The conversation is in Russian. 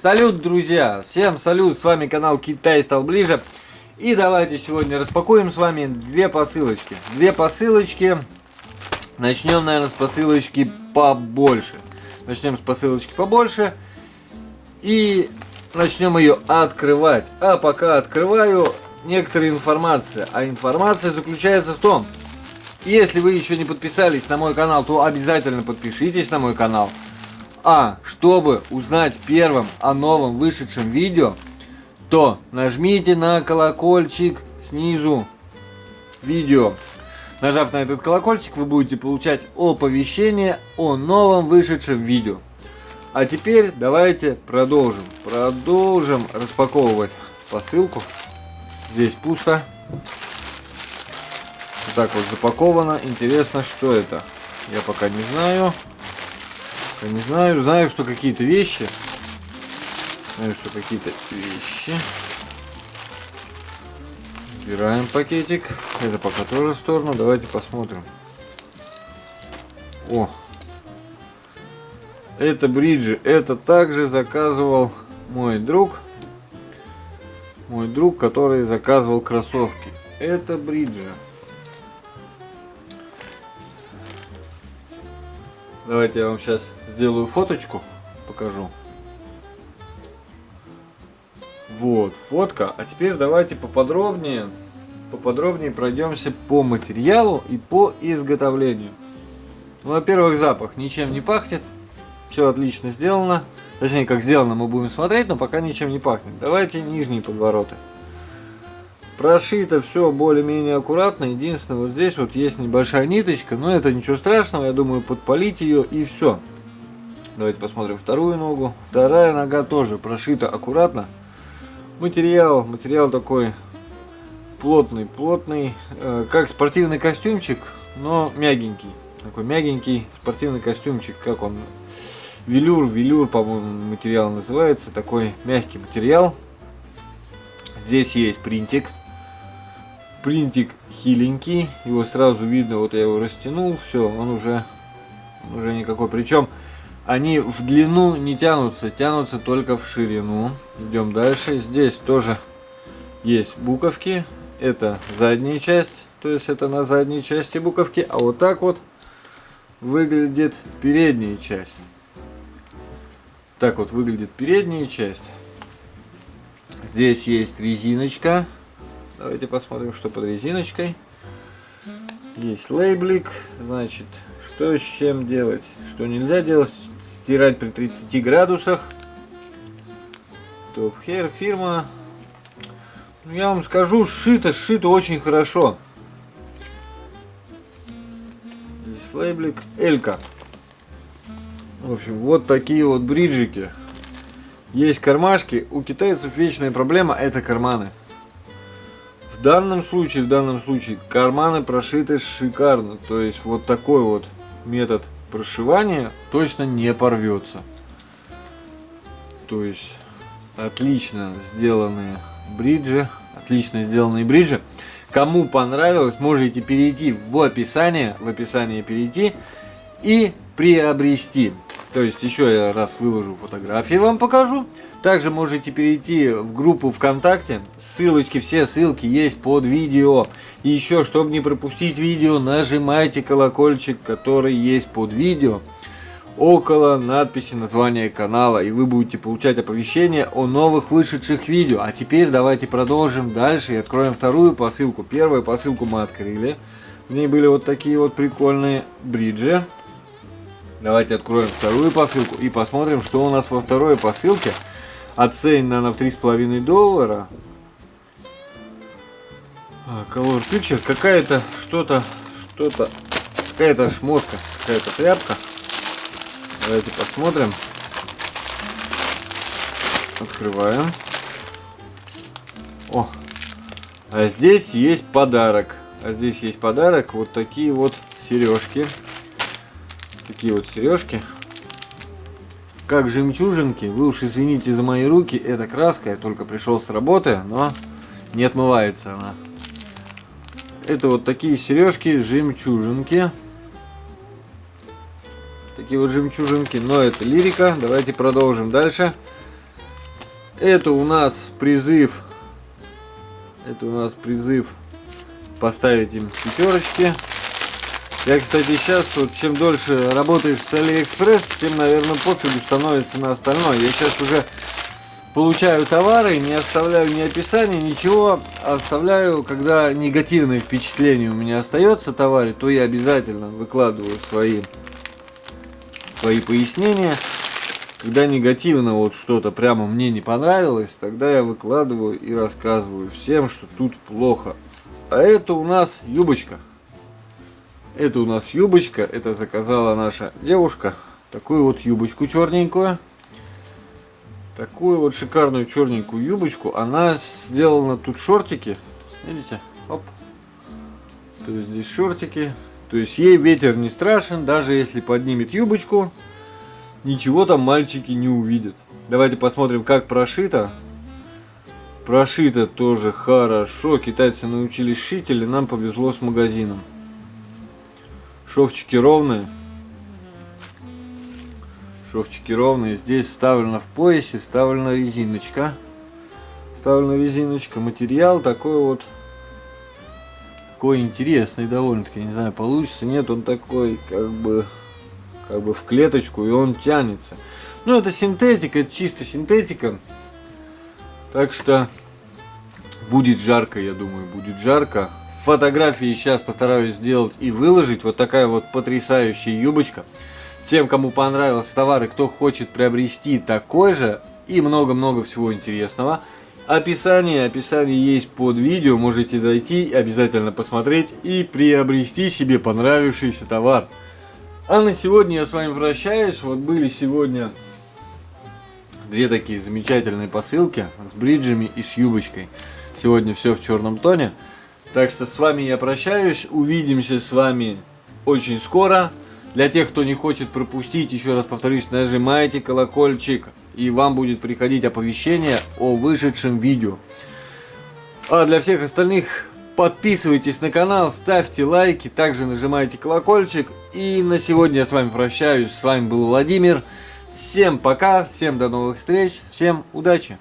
Салют, друзья! Всем салют! С вами канал Китай стал ближе. И давайте сегодня распакуем с вами две посылочки. Две посылочки. Начнем, наверное, с посылочки побольше. Начнем с посылочки побольше. И начнем ее открывать. А пока открываю, некоторая информация. А информация заключается в том, если вы еще не подписались на мой канал, то обязательно подпишитесь на мой канал. А чтобы узнать первым о новом вышедшем видео, то нажмите на колокольчик снизу видео. Нажав на этот колокольчик, вы будете получать оповещение о новом вышедшем видео. А теперь давайте продолжим. Продолжим распаковывать посылку. Здесь пусто. Вот так вот запаковано. Интересно, что это? Я пока не знаю. Я не знаю. Знаю, что какие-то вещи. Знаю, что какие-то вещи. Убираем пакетик. Это пока тоже в сторону. Давайте посмотрим. О! Это бриджи. Это также заказывал мой друг. Мой друг, который заказывал кроссовки. Это бриджи. Давайте я вам сейчас сделаю фоточку, покажу. Вот, фотка. А теперь давайте поподробнее, поподробнее пройдемся по материалу и по изготовлению. Ну, во-первых, запах ничем не пахнет. Все отлично сделано. Точнее, как сделано, мы будем смотреть, но пока ничем не пахнет. Давайте нижние подвороты. Прошито все более-менее аккуратно. Единственное, вот здесь вот есть небольшая ниточка, но это ничего страшного. Я думаю, подпалить ее и все. Давайте посмотрим вторую ногу. Вторая нога тоже прошита аккуратно. Материал, материал такой плотный, плотный, э, как спортивный костюмчик, но мягенький. Такой мягенький спортивный костюмчик, как он, велюр, велюр, по-моему, материал называется. Такой мягкий материал. Здесь есть принтик принтик хиленький, его сразу видно, вот я его растянул, все, он уже, уже никакой. Причем они в длину не тянутся, тянутся только в ширину. Идем дальше. Здесь тоже есть буковки. Это задняя часть, то есть это на задней части буковки. А вот так вот выглядит передняя часть. Так вот выглядит передняя часть. Здесь есть резиночка Давайте посмотрим, что под резиночкой. Есть лейблик. Значит, что с чем делать? Что нельзя делать? Стирать при 30 градусах. Топ Hair фирма. Ну, я вам скажу, сшито, сшито очень хорошо. Здесь лейблик Элька. В общем, вот такие вот бриджики. Есть кармашки. У китайцев вечная проблема это карманы. В данном случае, в данном случае карманы прошиты шикарно. То есть вот такой вот метод прошивания точно не порвется. То есть отлично сделанные бриджи. Отлично сделанные бриджи. Кому понравилось, можете перейти в описание, в описание перейти и приобрести. То есть еще я раз выложу фотографии, вам покажу. Также можете перейти в группу ВКонтакте. Ссылочки, все ссылки есть под видео. И еще, чтобы не пропустить видео, нажимайте колокольчик, который есть под видео. Около надписи названия канала. И вы будете получать оповещения о новых вышедших видео. А теперь давайте продолжим дальше и откроем вторую посылку. Первую посылку мы открыли. В ней были вот такие вот прикольные бриджи. Давайте откроем вторую посылку и посмотрим, что у нас во второй посылке. Оценена она в 3,5 доллара. А, Color Picture. Какая-то что-то, что-то, какая-то шмотка, какая-то тряпка. Давайте посмотрим. Открываем. О, а здесь есть подарок. А здесь есть подарок. Вот такие вот сережки такие вот сережки. Как жемчужинки. Вы уж извините за мои руки. Это краска. Я только пришел с работы, но не отмывается она. Это вот такие сережки, жемчужинки. Такие вот жемчужинки. Но это лирика. Давайте продолжим дальше. Это у нас призыв. Это у нас призыв поставить им пятерочки. Я, кстати, сейчас, вот, чем дольше работаешь с Алиэкспресс, тем, наверное, пофигу становится на остальное. Я сейчас уже получаю товары, не оставляю ни описания, ничего. Оставляю, когда негативное впечатление у меня остается товаре, то я обязательно выкладываю свои, свои пояснения. Когда негативно вот что-то прямо мне не понравилось, тогда я выкладываю и рассказываю всем, что тут плохо. А это у нас юбочка. Это у нас юбочка, это заказала наша девушка. Такую вот юбочку черненькую. Такую вот шикарную черненькую юбочку. Она сделана тут шортики. Видите? Оп. То есть здесь шортики. То есть ей ветер не страшен, даже если поднимет юбочку, ничего там мальчики не увидят. Давайте посмотрим, как прошито. Прошито тоже хорошо. Китайцы научились шить, или нам повезло с магазином. Шовчики ровные. Шовчики ровные. Здесь вставлена в поясе, вставлена резиночка. Вставлена резиночка. Материал такой вот. Такой интересный довольно-таки. Не знаю, получится. Нет, он такой как бы как бы в клеточку и он тянется. Ну, это синтетика, это чисто синтетика. Так что будет жарко, я думаю, будет жарко фотографии сейчас постараюсь сделать и выложить. Вот такая вот потрясающая юбочка. Всем, кому понравился товар и кто хочет приобрести такой же и много-много всего интересного. Описание, описание есть под видео, можете дойти, обязательно посмотреть и приобрести себе понравившийся товар. А на сегодня я с вами прощаюсь. Вот были сегодня две такие замечательные посылки с бриджами и с юбочкой. Сегодня все в черном тоне. Так что с вами я прощаюсь. Увидимся с вами очень скоро. Для тех, кто не хочет пропустить, еще раз повторюсь, нажимайте колокольчик. И вам будет приходить оповещение о вышедшем видео. А для всех остальных подписывайтесь на канал, ставьте лайки, также нажимайте колокольчик. И на сегодня я с вами прощаюсь. С вами был Владимир. Всем пока, всем до новых встреч, всем удачи!